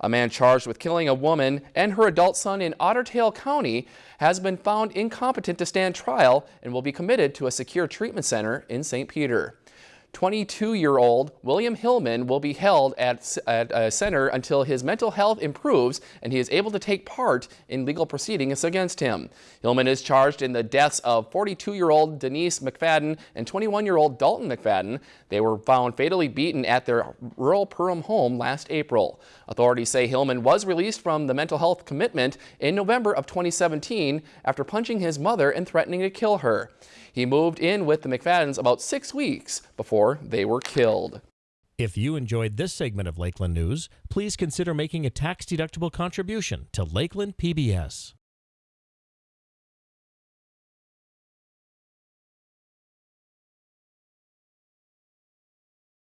A man charged with killing a woman and her adult son in Otter Tail County has been found incompetent to stand trial and will be committed to a secure treatment center in St. Peter. 22-year-old William Hillman will be held at, at, a center until his mental health improves and he is able to take part in legal proceedings against him. Hillman is charged in the deaths of 42-year-old Denise McFadden and 21-year-old Dalton McFadden. They were found fatally beaten at their rural Perham home last April. Authorities say Hillman was released from the mental health commitment in November of 2017 after punching his mother and threatening to kill her. He moved in with the McFaddens about six weeks before they were killed. If you enjoyed this segment of Lakeland News, please consider making a tax-deductible contribution to Lakeland PBS.